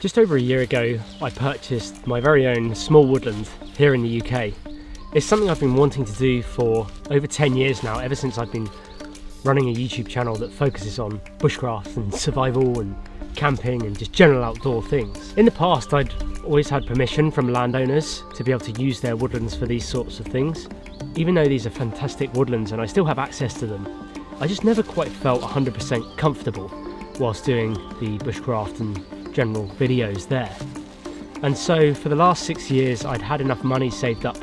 Just over a year ago, I purchased my very own small woodland here in the UK. It's something I've been wanting to do for over 10 years now, ever since I've been running a YouTube channel that focuses on bushcraft and survival and camping and just general outdoor things. In the past, I'd always had permission from landowners to be able to use their woodlands for these sorts of things. Even though these are fantastic woodlands and I still have access to them, I just never quite felt 100% comfortable whilst doing the bushcraft and general videos there. And so for the last six years, I'd had enough money saved up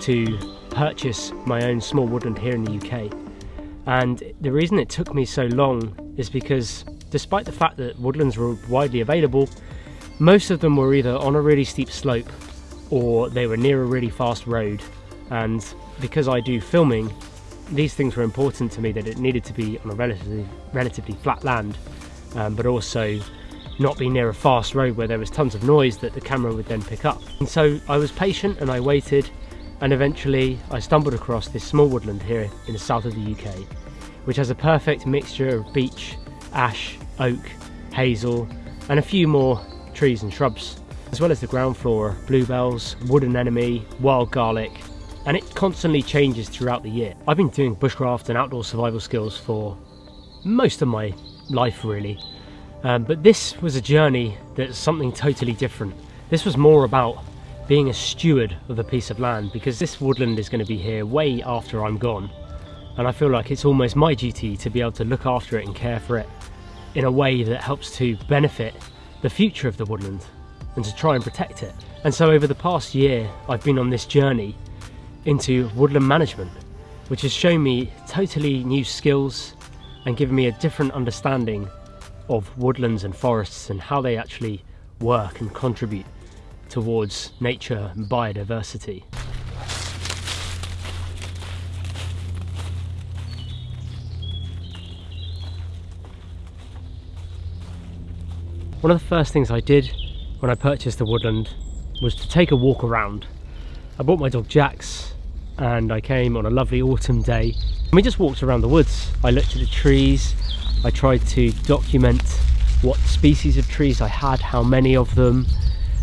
to purchase my own small woodland here in the UK. And the reason it took me so long is because despite the fact that woodlands were widely available, most of them were either on a really steep slope or they were near a really fast road. And because I do filming, these things were important to me that it needed to be on a relatively, relatively flat land, um, but also not be near a fast road where there was tons of noise that the camera would then pick up. And so I was patient and I waited and eventually I stumbled across this small woodland here in the south of the UK which has a perfect mixture of beech, ash, oak, hazel and a few more trees and shrubs as well as the ground floor, bluebells, wood anemone, wild garlic and it constantly changes throughout the year. I've been doing bushcraft and outdoor survival skills for most of my life really um, but this was a journey that's something totally different. This was more about being a steward of a piece of land because this woodland is going to be here way after I'm gone. And I feel like it's almost my duty to be able to look after it and care for it in a way that helps to benefit the future of the woodland and to try and protect it. And so over the past year, I've been on this journey into woodland management, which has shown me totally new skills and given me a different understanding of woodlands and forests and how they actually work and contribute towards nature and biodiversity. One of the first things I did when I purchased the woodland was to take a walk around. I bought my dog Jax and I came on a lovely autumn day and we just walked around the woods. I looked at the trees, I tried to document what species of trees I had, how many of them,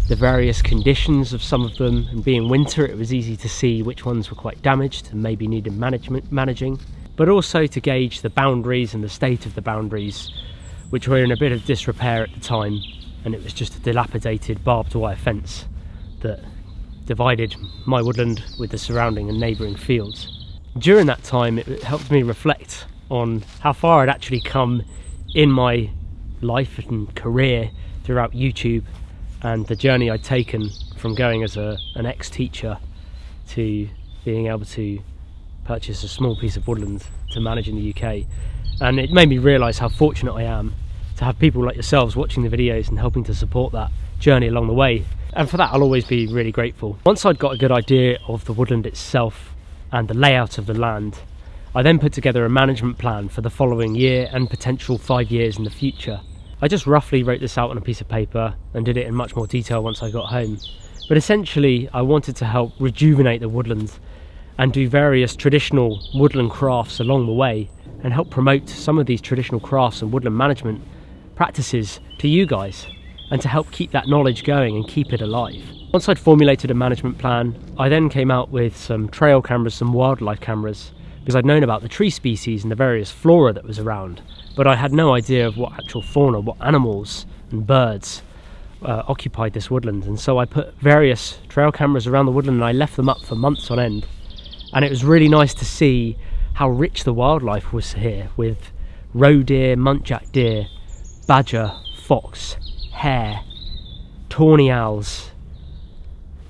the various conditions of some of them, and being winter it was easy to see which ones were quite damaged and maybe needed management managing, but also to gauge the boundaries and the state of the boundaries, which were in a bit of disrepair at the time, and it was just a dilapidated barbed wire fence that divided my woodland with the surrounding and neighbouring fields. During that time it helped me reflect on how far I'd actually come in my life and career throughout YouTube and the journey I'd taken from going as a, an ex-teacher to being able to purchase a small piece of woodland to manage in the UK and it made me realise how fortunate I am to have people like yourselves watching the videos and helping to support that journey along the way and for that I'll always be really grateful. Once I'd got a good idea of the woodland itself and the layout of the land I then put together a management plan for the following year and potential five years in the future. I just roughly wrote this out on a piece of paper and did it in much more detail once I got home. But essentially I wanted to help rejuvenate the woodlands and do various traditional woodland crafts along the way and help promote some of these traditional crafts and woodland management practices to you guys and to help keep that knowledge going and keep it alive. Once I'd formulated a management plan, I then came out with some trail cameras, some wildlife cameras, because I'd known about the tree species and the various flora that was around, but I had no idea of what actual fauna, what animals and birds uh, occupied this woodland. And so I put various trail cameras around the woodland and I left them up for months on end. And it was really nice to see how rich the wildlife was here with roe deer, muntjac deer, badger, fox, hare, tawny owls,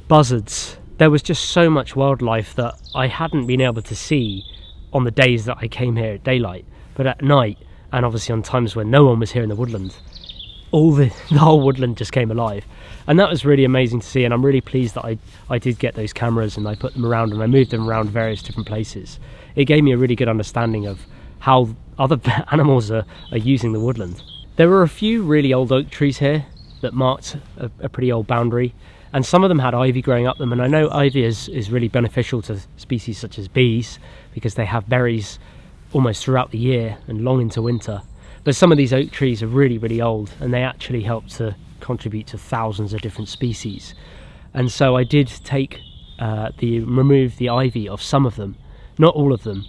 buzzards. There was just so much wildlife that I hadn't been able to see on the days that I came here at daylight, but at night, and obviously on times when no one was here in the woodland, all the, the whole woodland just came alive. And that was really amazing to see, and I'm really pleased that I, I did get those cameras and I put them around and I moved them around various different places. It gave me a really good understanding of how other animals are, are using the woodland. There were a few really old oak trees here that marked a, a pretty old boundary, and some of them had ivy growing up them and I know ivy is, is really beneficial to species such as bees because they have berries almost throughout the year and long into winter but some of these oak trees are really really old and they actually help to contribute to thousands of different species. And so I did take uh, the remove the ivy of some of them, not all of them,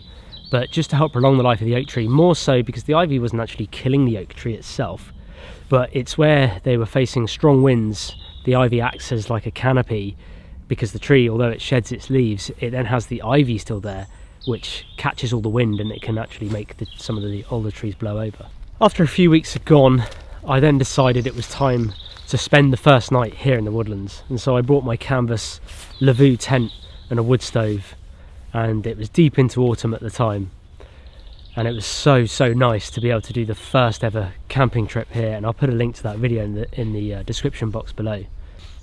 but just to help prolong the life of the oak tree. More so because the ivy wasn't actually killing the oak tree itself, but it's where they were facing strong winds. The ivy acts as like a canopy because the tree, although it sheds its leaves, it then has the ivy still there, which catches all the wind and it can actually make the, some of the older trees blow over. After a few weeks had gone, I then decided it was time to spend the first night here in the woodlands. And so I brought my canvas Lavvu tent and a wood stove and it was deep into autumn at the time. And it was so, so nice to be able to do the first ever camping trip here. And I'll put a link to that video in the, in the uh, description box below.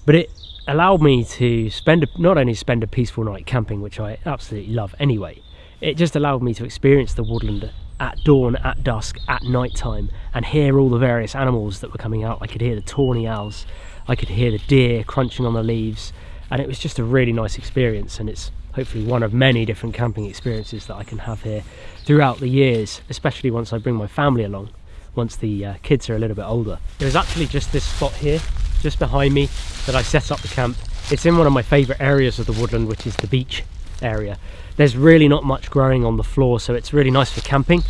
But it allowed me to spend, a, not only spend a peaceful night camping, which I absolutely love anyway, it just allowed me to experience the woodland at dawn, at dusk, at night time, and hear all the various animals that were coming out. I could hear the tawny owls, I could hear the deer crunching on the leaves, and it was just a really nice experience. And it's hopefully one of many different camping experiences that I can have here throughout the years, especially once I bring my family along, once the uh, kids are a little bit older. There's actually just this spot here, just behind me, that I set up the camp. It's in one of my favourite areas of the woodland, which is the beech area. There's really not much growing on the floor, so it's really nice for camping.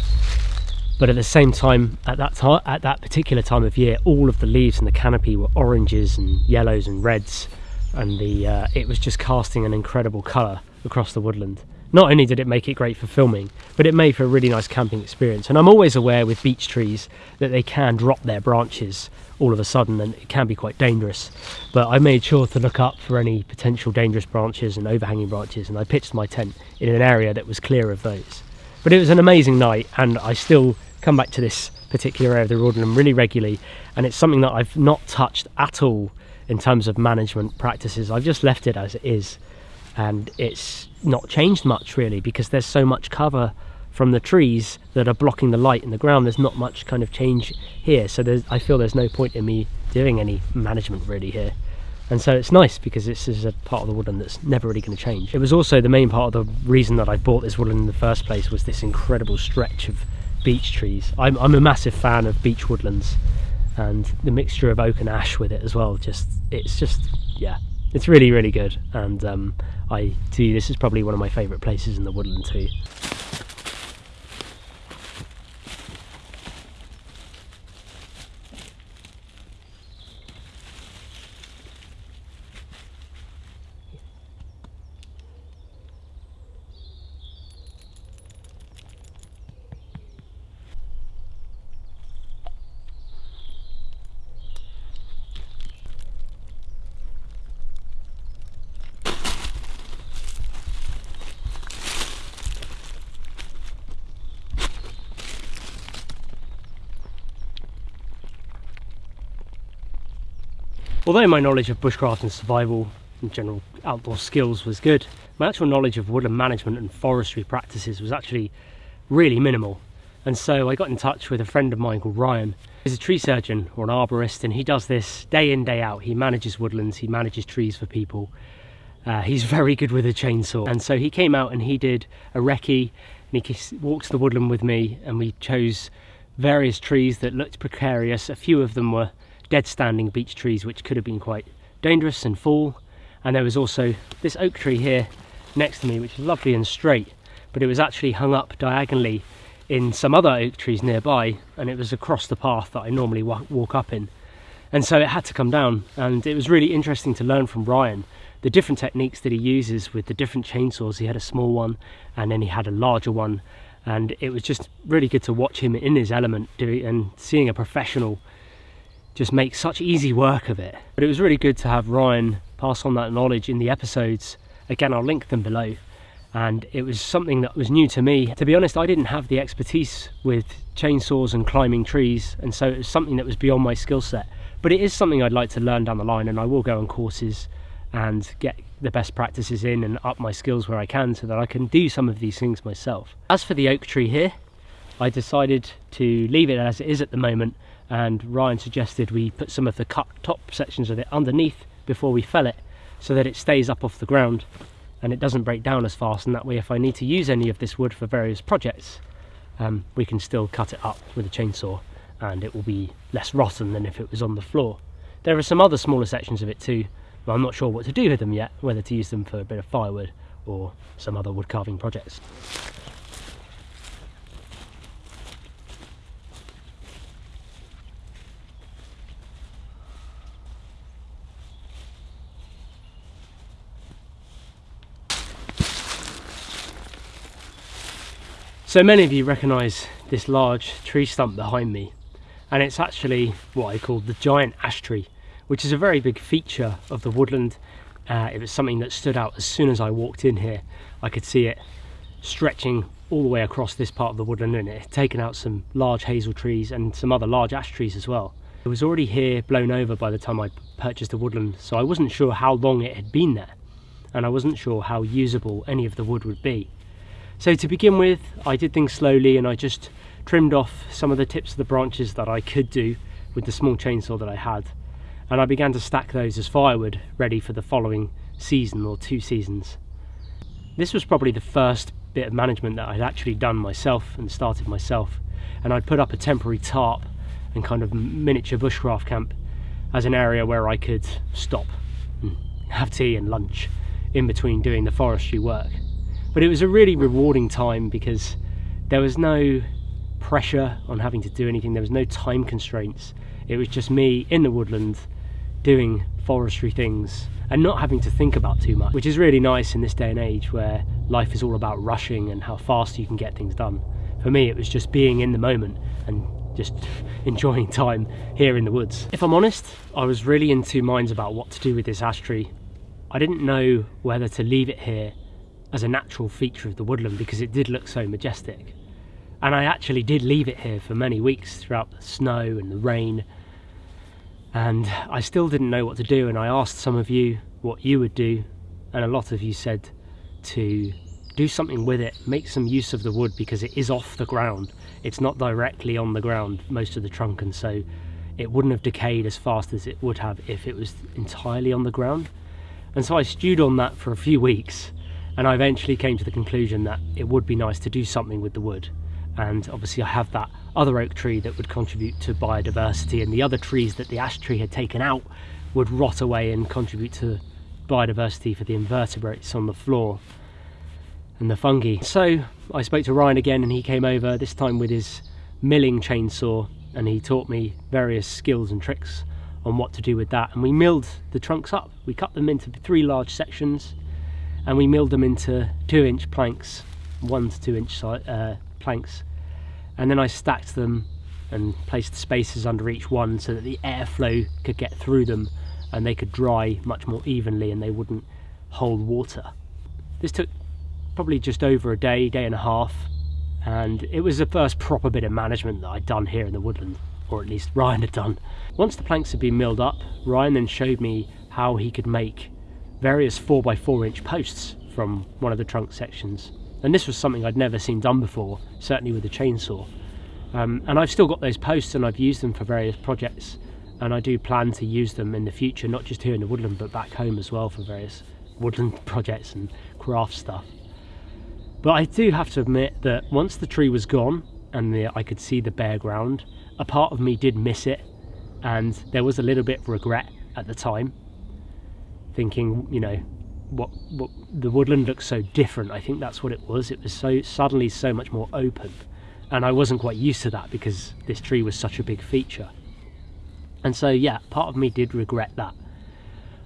But at the same time, at that time, at that particular time of year, all of the leaves in the canopy were oranges and yellows and reds, and the uh, it was just casting an incredible colour across the woodland. Not only did it make it great for filming, but it made for a really nice camping experience. And I'm always aware with beech trees that they can drop their branches all of a sudden and it can be quite dangerous. But I made sure to look up for any potential dangerous branches and overhanging branches and I pitched my tent in an area that was clear of those. But it was an amazing night and I still come back to this particular area of the woodland really regularly and it's something that I've not touched at all in terms of management practices. I've just left it as it is and it's not changed much really because there's so much cover from the trees that are blocking the light in the ground. There's not much kind of change here. So I feel there's no point in me doing any management really here. And so it's nice because this is a part of the woodland that's never really going to change. It was also the main part of the reason that I bought this woodland in the first place was this incredible stretch of beech trees. I'm, I'm a massive fan of beech woodlands and the mixture of oak and ash with it as well. Just it's just yeah it's really really good. And um, I do this is probably one of my favourite places in the woodland too. Although my knowledge of bushcraft and survival and general outdoor skills was good, my actual knowledge of woodland management and forestry practices was actually really minimal. And so I got in touch with a friend of mine called Ryan. He's a tree surgeon or an arborist and he does this day in, day out. He manages woodlands, he manages trees for people. Uh, he's very good with a chainsaw. And so he came out and he did a recce and he walked the woodland with me and we chose various trees that looked precarious. A few of them were dead standing beech trees which could have been quite dangerous and fall and there was also this oak tree here next to me which is lovely and straight but it was actually hung up diagonally in some other oak trees nearby and it was across the path that I normally walk up in. And so it had to come down and it was really interesting to learn from Ryan the different techniques that he uses with the different chainsaws. He had a small one and then he had a larger one and it was just really good to watch him in his element and seeing a professional just make such easy work of it. But it was really good to have Ryan pass on that knowledge in the episodes. Again, I'll link them below. And it was something that was new to me. To be honest, I didn't have the expertise with chainsaws and climbing trees, and so it was something that was beyond my skill set. But it is something I'd like to learn down the line, and I will go on courses and get the best practices in and up my skills where I can so that I can do some of these things myself. As for the oak tree here, I decided to leave it as it is at the moment and Ryan suggested we put some of the cut top sections of it underneath before we fell it so that it stays up off the ground and it doesn't break down as fast and that way if I need to use any of this wood for various projects um, we can still cut it up with a chainsaw and it will be less rotten than if it was on the floor. There are some other smaller sections of it too, but I'm not sure what to do with them yet, whether to use them for a bit of firewood or some other wood carving projects. So many of you recognise this large tree stump behind me and it's actually what I call the giant ash tree which is a very big feature of the woodland. Uh, it was something that stood out as soon as I walked in here. I could see it stretching all the way across this part of the woodland and it had taken out some large hazel trees and some other large ash trees as well. It was already here blown over by the time I purchased the woodland so I wasn't sure how long it had been there and I wasn't sure how usable any of the wood would be. So to begin with, I did things slowly and I just trimmed off some of the tips of the branches that I could do with the small chainsaw that I had. And I began to stack those as firewood, ready for the following season or two seasons. This was probably the first bit of management that I'd actually done myself and started myself. And I'd put up a temporary tarp and kind of miniature bushcraft camp as an area where I could stop and have tea and lunch in between doing the forestry work. But it was a really rewarding time because there was no pressure on having to do anything, there was no time constraints. It was just me in the woodland doing forestry things and not having to think about too much, which is really nice in this day and age where life is all about rushing and how fast you can get things done. For me, it was just being in the moment and just enjoying time here in the woods. If I'm honest, I was really in two minds about what to do with this ash tree. I didn't know whether to leave it here as a natural feature of the woodland because it did look so majestic. And I actually did leave it here for many weeks throughout the snow and the rain. And I still didn't know what to do. And I asked some of you what you would do. And a lot of you said to do something with it, make some use of the wood because it is off the ground. It's not directly on the ground, most of the trunk. And so it wouldn't have decayed as fast as it would have if it was entirely on the ground. And so I stewed on that for a few weeks and I eventually came to the conclusion that it would be nice to do something with the wood and obviously I have that other oak tree that would contribute to biodiversity and the other trees that the ash tree had taken out would rot away and contribute to biodiversity for the invertebrates on the floor and the fungi. So I spoke to Ryan again and he came over this time with his milling chainsaw and he taught me various skills and tricks on what to do with that and we milled the trunks up. We cut them into three large sections and we milled them into two inch planks, one to two inch uh, planks. And then I stacked them and placed spaces under each one so that the airflow could get through them and they could dry much more evenly and they wouldn't hold water. This took probably just over a day, day and a half, and it was the first proper bit of management that I'd done here in the woodland, or at least Ryan had done. Once the planks had been milled up, Ryan then showed me how he could make various 4x4 inch posts from one of the trunk sections. And this was something I'd never seen done before, certainly with a chainsaw. Um, and I've still got those posts and I've used them for various projects. And I do plan to use them in the future, not just here in the woodland, but back home as well for various woodland projects and craft stuff. But I do have to admit that once the tree was gone and the, I could see the bare ground, a part of me did miss it. And there was a little bit of regret at the time thinking, you know, what, what the woodland looks so different. I think that's what it was. It was so suddenly so much more open, and I wasn't quite used to that because this tree was such a big feature. And so, yeah, part of me did regret that.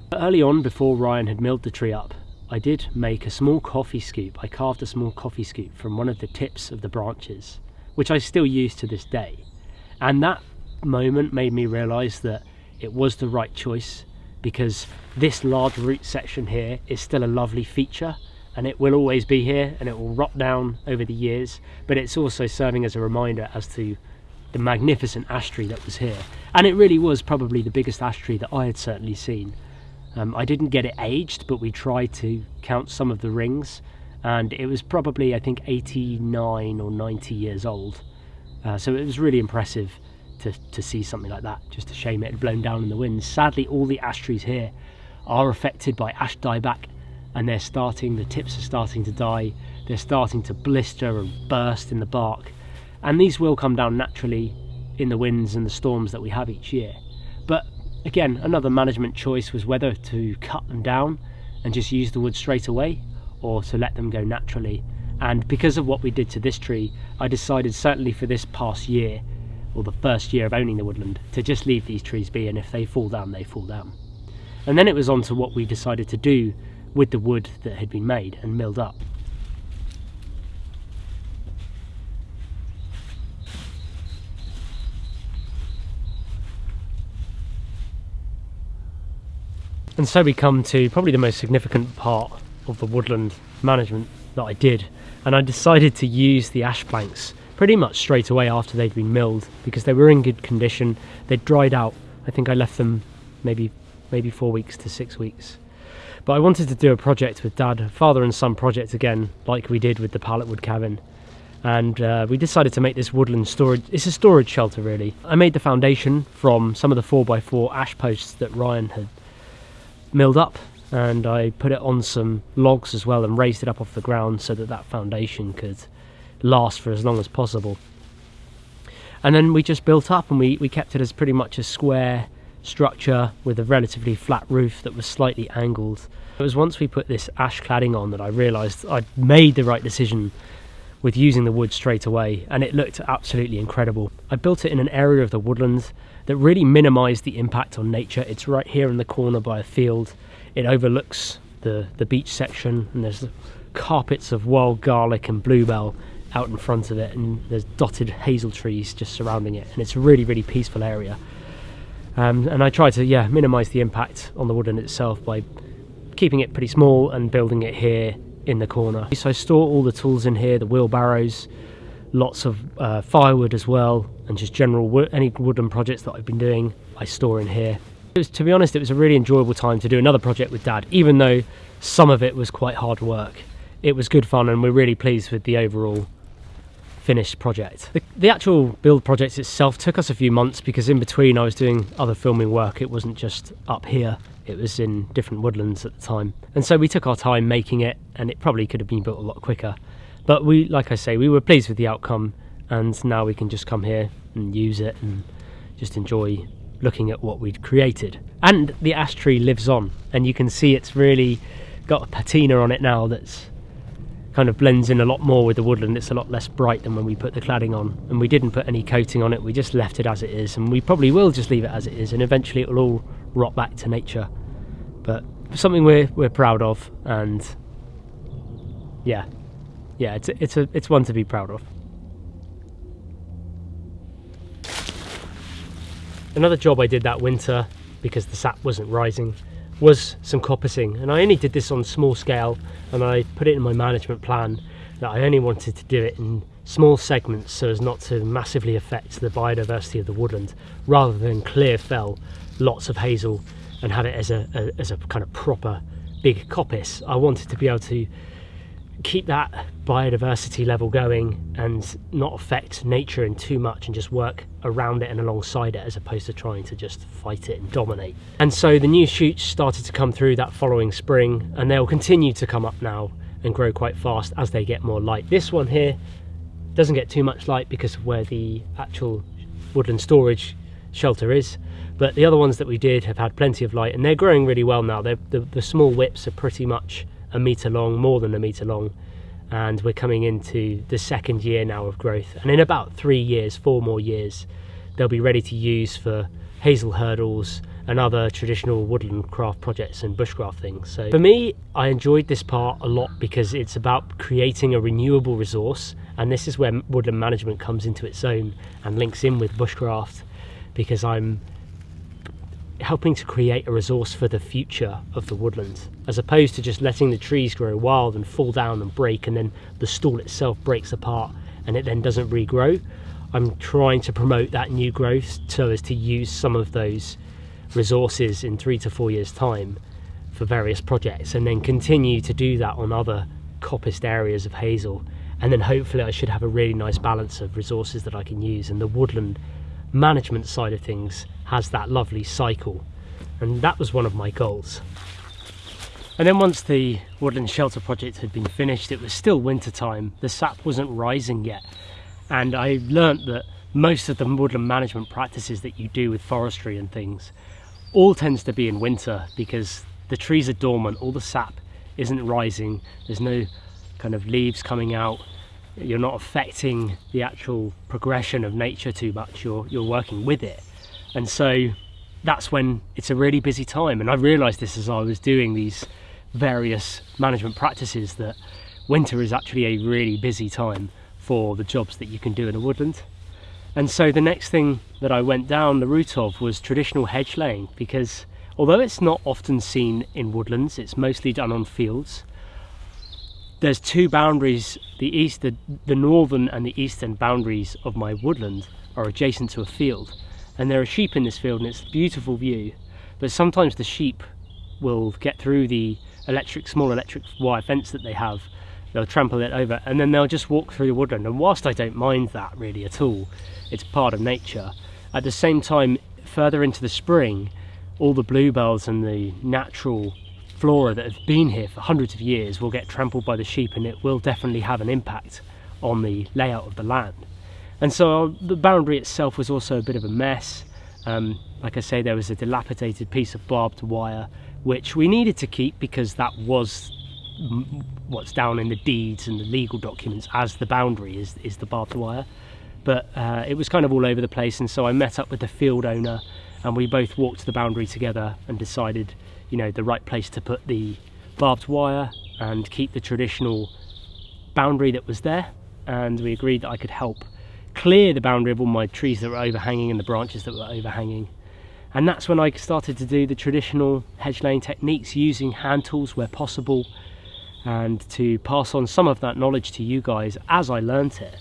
But early on, before Ryan had milled the tree up, I did make a small coffee scoop. I carved a small coffee scoop from one of the tips of the branches, which I still use to this day. And that moment made me realise that it was the right choice because this large root section here is still a lovely feature and it will always be here and it will rot down over the years but it's also serving as a reminder as to the magnificent ash tree that was here. And it really was probably the biggest ash tree that I had certainly seen. Um, I didn't get it aged but we tried to count some of the rings and it was probably I think 89 or 90 years old. Uh, so it was really impressive to, to see something like that. Just a shame it had blown down in the wind. Sadly, all the ash trees here are affected by ash dieback and they're starting, the tips are starting to die. They're starting to blister and burst in the bark. And these will come down naturally in the winds and the storms that we have each year. But again, another management choice was whether to cut them down and just use the wood straight away or to let them go naturally. And because of what we did to this tree, I decided certainly for this past year, or the first year of owning the woodland, to just leave these trees be and if they fall down, they fall down. And then it was on to what we decided to do with the wood that had been made and milled up. And so we come to probably the most significant part of the woodland management that I did. And I decided to use the ash planks pretty much straight away after they'd been milled because they were in good condition. They'd dried out. I think I left them maybe maybe four weeks to six weeks. But I wanted to do a project with Dad, father and son project again, like we did with the pallet wood cabin. And uh, we decided to make this woodland storage. It's a storage shelter, really. I made the foundation from some of the 4x4 ash posts that Ryan had milled up and I put it on some logs as well and raised it up off the ground so that that foundation could last for as long as possible. And then we just built up and we, we kept it as pretty much a square structure with a relatively flat roof that was slightly angled. It was once we put this ash cladding on that I realised I'd made the right decision with using the wood straight away and it looked absolutely incredible. I built it in an area of the woodlands that really minimised the impact on nature. It's right here in the corner by a field. It overlooks the, the beech section and there's carpets of wild garlic and bluebell out in front of it and there's dotted hazel trees just surrounding it and it's a really really peaceful area um, and I try to yeah minimise the impact on the woodland itself by keeping it pretty small and building it here in the corner. So I store all the tools in here, the wheelbarrows, lots of uh, firewood as well, and just general any wooden projects that I've been doing, I store in here. Was, to be honest, it was a really enjoyable time to do another project with Dad, even though some of it was quite hard work. It was good fun, and we're really pleased with the overall finished project. The, the, actual build project itself took us a few months because in between I was doing other filming work. It wasn't just up here, it was in different woodlands at the time. And so we took our time making it and it probably could have been built a lot quicker. But we, like I say, we were pleased with the outcome and now we can just come here and use it and just enjoy looking at what we'd created. And the ash tree lives on and you can see it's really got a patina on it now that's kind of blends in a lot more with the woodland. It's a lot less bright than when we put the cladding on and we didn't put any coating on it. We just left it as it is and we probably will just leave it as it is and eventually it will all rot back to nature. But something we're, we're proud of and yeah, yeah, it's it's a it's one to be proud of. Another job I did that winter because the sap wasn't rising was some coppicing. And I only did this on small scale and I put it in my management plan that I only wanted to do it in small segments so as not to massively affect the biodiversity of the woodland rather than clear fell lots of hazel and have it as a, a as a kind of proper big coppice. I wanted to be able to keep that biodiversity level going and not affect nature in too much and just work around it and alongside it as opposed to trying to just fight it and dominate. And so the new shoots started to come through that following spring and they'll continue to come up now and grow quite fast as they get more light. This one here doesn't get too much light because of where the actual woodland storage shelter is but the other ones that we did have had plenty of light and they're growing really well now. The, the small whips are pretty much a metre long, more than a metre long, and we're coming into the second year now of growth. And in about three years, four more years, they'll be ready to use for hazel hurdles and other traditional woodland craft projects and bushcraft things. So for me, I enjoyed this part a lot because it's about creating a renewable resource and this is where woodland management comes into its own and links in with bushcraft because I'm helping to create a resource for the future of the woodland, as opposed to just letting the trees grow wild and fall down and break and then the stall itself breaks apart and it then doesn't regrow. I'm trying to promote that new growth so as to use some of those resources in three to four years time for various projects and then continue to do that on other coppiced areas of hazel and then hopefully I should have a really nice balance of resources that I can use and the woodland management side of things has that lovely cycle. And that was one of my goals. And then once the woodland shelter project had been finished it was still winter time, the sap wasn't rising yet. And I learnt that most of the woodland management practices that you do with forestry and things all tends to be in winter because the trees are dormant, all the sap isn't rising, there's no kind of leaves coming out, you're not affecting the actual progression of nature too much, you're, you're working with it. And so that's when it's a really busy time. And I realized this as I was doing these various management practices that winter is actually a really busy time for the jobs that you can do in a woodland. And so the next thing that I went down the route of was traditional hedge laying because although it's not often seen in woodlands, it's mostly done on fields. There's two boundaries, the east, the, the northern and the eastern boundaries of my woodland are adjacent to a field. And there are sheep in this field and it's a beautiful view. But sometimes the sheep will get through the electric, small electric wire fence that they have they'll trample it over and then they'll just walk through the woodland and whilst I don't mind that really at all it's part of nature at the same time further into the spring all the bluebells and the natural flora that have been here for hundreds of years will get trampled by the sheep and it will definitely have an impact on the layout of the land and so the boundary itself was also a bit of a mess um, like I say there was a dilapidated piece of barbed wire which we needed to keep because that was what's down in the deeds and the legal documents as the boundary is, is the barbed wire. But uh, it was kind of all over the place, and so I met up with the field owner, and we both walked the boundary together and decided, you know, the right place to put the barbed wire and keep the traditional boundary that was there. And we agreed that I could help clear the boundary of all my trees that were overhanging and the branches that were overhanging. And that's when I started to do the traditional hedge laying techniques using hand tools where possible and to pass on some of that knowledge to you guys as I learnt it.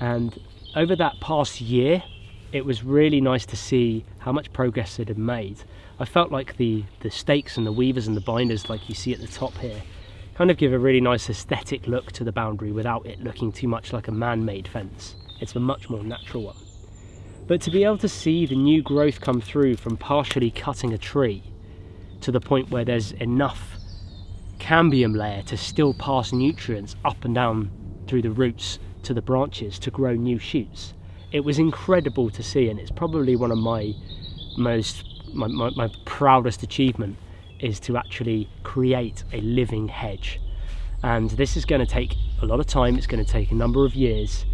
And over that past year, it was really nice to see how much progress it had made. I felt like the, the stakes and the weavers and the binders, like you see at the top here, kind of give a really nice aesthetic look to the boundary without it looking too much like a man-made fence. It's a much more natural one. But to be able to see the new growth come through from partially cutting a tree to the point where there's enough cambium layer to still pass nutrients up and down through the roots to the branches to grow new shoots. It was incredible to see and it's probably one of my most my, my, my proudest achievement is to actually create a living hedge. And this is going to take a lot of time it's going to take a number of years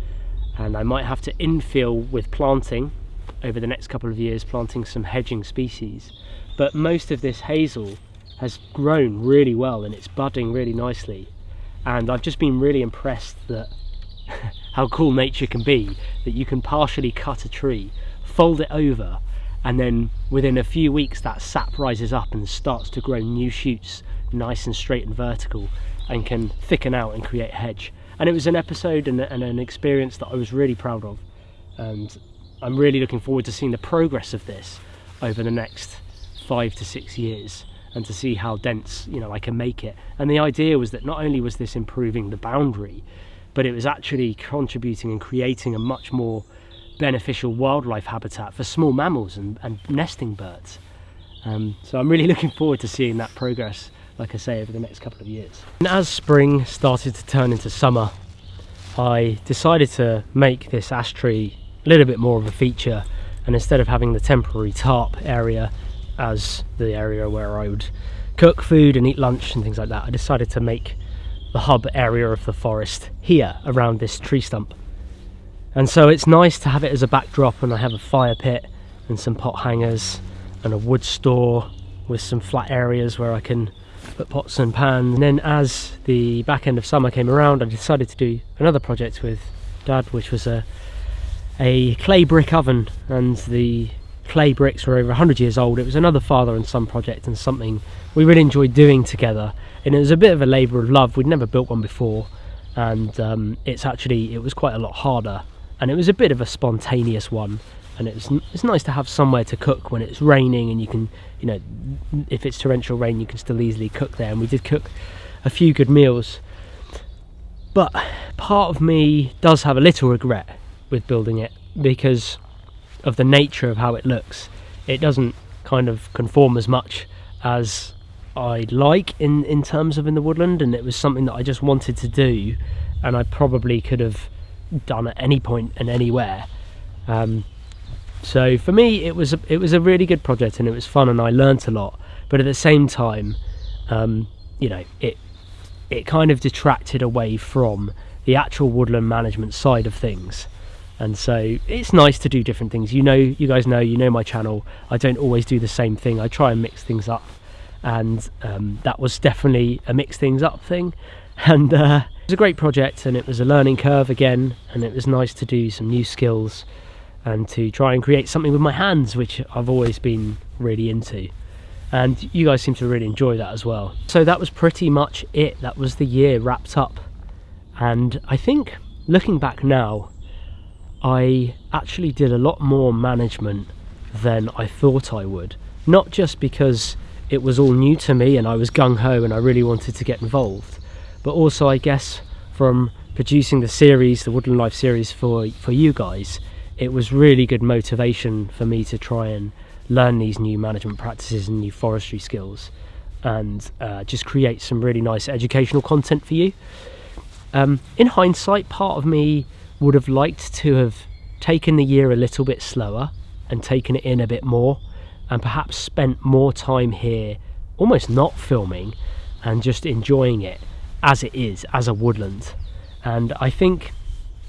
and I might have to infill with planting over the next couple of years planting some hedging species. But most of this hazel has grown really well and it's budding really nicely. And I've just been really impressed that how cool nature can be that you can partially cut a tree fold it over and then within a few weeks that sap rises up and starts to grow new shoots nice and straight and vertical and can thicken out and create a hedge and it was an episode and, and an experience that I was really proud of and I'm really looking forward to seeing the progress of this over the next five to six years and to see how dense you know I can make it. And the idea was that not only was this improving the boundary, but it was actually contributing and creating a much more beneficial wildlife habitat for small mammals and, and nesting birds. Um, so I'm really looking forward to seeing that progress, like I say, over the next couple of years. And as spring started to turn into summer, I decided to make this ash tree a little bit more of a feature and instead of having the temporary tarp area as the area where I would cook food and eat lunch and things like that, I decided to make the hub area of the forest here around this tree stump. And so it's nice to have it as a backdrop and I have a fire pit and some pot hangers and a wood store with some flat areas where I can put pots and pans. And then as the back end of summer came around, I decided to do another project with Dad, which was a a clay brick oven and the clay bricks were over 100 years old. It was another father and son project and something we really enjoyed doing together. And it was a bit of a labour of love. We'd never built one before, and um, it's actually it was quite a lot harder. And it was a bit of a spontaneous one. And it's it's nice to have somewhere to cook when it's raining, and you can you know if it's torrential rain, you can still easily cook there. And we did cook a few good meals. But part of me does have a little regret with building it because of the nature of how it looks. It doesn't kind of conform as much as I'd like in, in terms of in the woodland and it was something that I just wanted to do and I probably could have done at any point and anywhere. Um, So for me, it was a, it was a really good project and it was fun and I learnt a lot. But at the same time, um, you know, it it kind of detracted away from the actual woodland management side of things. And so it's nice to do different things. You know, you guys know, you know my channel. I don't always do the same thing. I try and mix things up, and um, that was definitely a mix things up thing. And uh, it was a great project, and it was a learning curve again. And it was nice to do some new skills and to try and create something with my hands, which I've always been really into. And you guys seem to really enjoy that as well. So that was pretty much it. That was the year wrapped up. And I think looking back now, I actually did a lot more management than I thought I would. Not just because it was all new to me and I was gung ho and I really wanted to get involved, but also, I guess, from producing the series, the Woodland Life series for, for you guys, it was really good motivation for me to try and learn these new management practices and new forestry skills and uh, just create some really nice educational content for you. Um, in hindsight, part of me would have liked to have taken the year a little bit slower and taken it in a bit more and perhaps spent more time here almost not filming and just enjoying it as it is as a woodland. And I think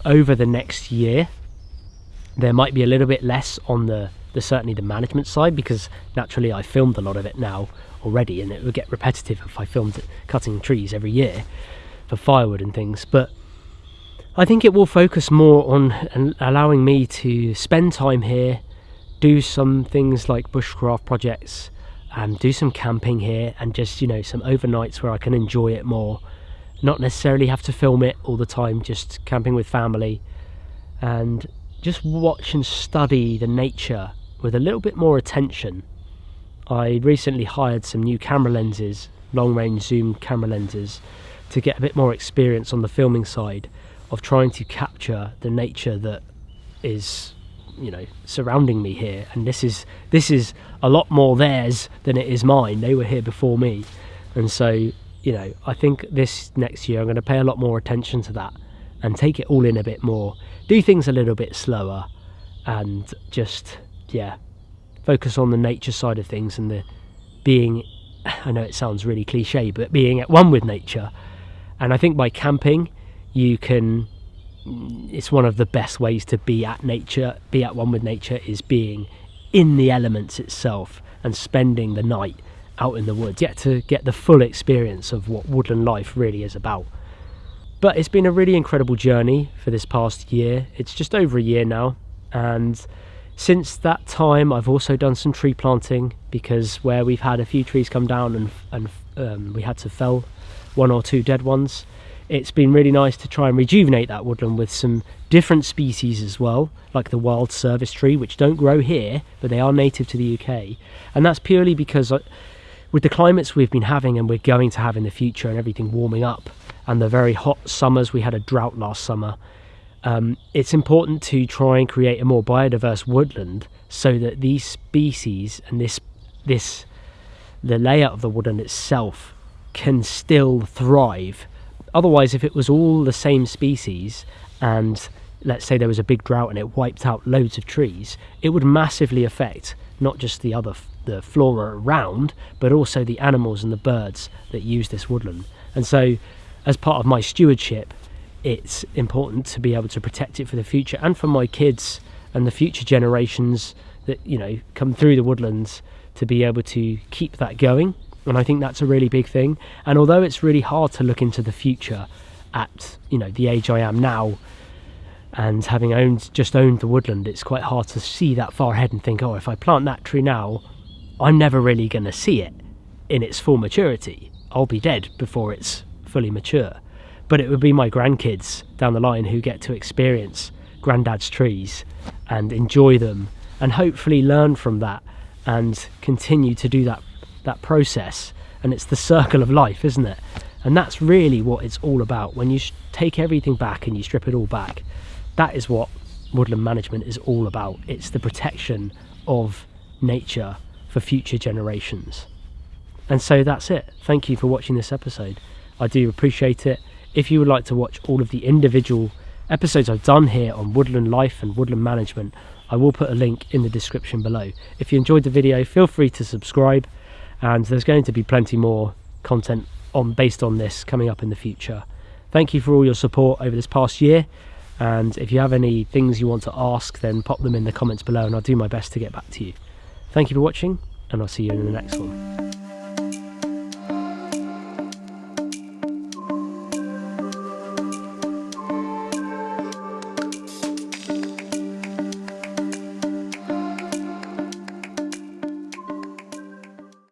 over the next year there might be a little bit less on the, the certainly the management side because naturally I filmed a lot of it now already and it would get repetitive if I filmed cutting trees every year for firewood and things. But I think it will focus more on allowing me to spend time here, do some things like bushcraft projects, and do some camping here, and just you know some overnights where I can enjoy it more. Not necessarily have to film it all the time, just camping with family, and just watch and study the nature with a little bit more attention. I recently hired some new camera lenses, long range zoom camera lenses, to get a bit more experience on the filming side of trying to capture the nature that is you know surrounding me here. And this is this is a lot more theirs than it is mine. They were here before me. And so you know i think this next year i'm going to pay a lot more attention to that and take it all in a bit more do things a little bit slower and just yeah focus on the nature side of things and the being i know it sounds really cliche but being at one with nature. And i think by camping you can it's one of the best ways to be at nature be at one with nature is being in the elements itself and spending the night out in the woods yet to get the full experience of what woodland life really is about. But it's been a really incredible journey for this past year. It's just over a year now and since that time I've also done some tree planting because where we've had a few trees come down and, and um, we had to fell one or two dead ones it's been really nice to try and rejuvenate that woodland with some different species as well, like the wild service tree, which don't grow here, but they are native to the UK. And that's purely because uh, with the climates we've been having and we're going to have in the future and everything warming up, and the very hot summers, we had a drought last summer, um, it's important to try and create a more biodiverse woodland so that these species and this this the layout of the woodland itself can still thrive Otherwise, if it was all the same species and let's say there was a big drought and it wiped out loads of trees, it would massively affect not just the other the flora around, but also the animals and the birds that use this woodland. And so, as part of my stewardship, it's important to be able to protect it for the future and for my kids and the future generations that you know come through the woodlands to be able to keep that going and I think that's a really big thing. And although it's really hard to look into the future at you know the age I am now, and having owned just owned the woodland, it's quite hard to see that far ahead and think, oh, if I plant that tree now, I'm never really going to see it in its full maturity. I'll be dead before it's fully mature. But it would be my grandkids down the line who get to experience granddad's trees and enjoy them and hopefully learn from that and continue to do that that process and it's the circle of life isn't it? And that's really what it's all about. When you take everything back and you strip it all back that is what woodland management is all about. It's the protection of nature for future generations. And so that's it. Thank you for watching this episode. I do appreciate it. If you would like to watch all of the individual episodes i've done here on woodland life and woodland management I will put a link in the description below. If you enjoyed the video, feel free to subscribe and there's going to be plenty more content on based on this coming up in the future. Thank you for all your support over this past year and if you have any things you want to ask then pop them in the comments below and I'll do my best to get back to you. Thank you for watching and I'll see you in the next one.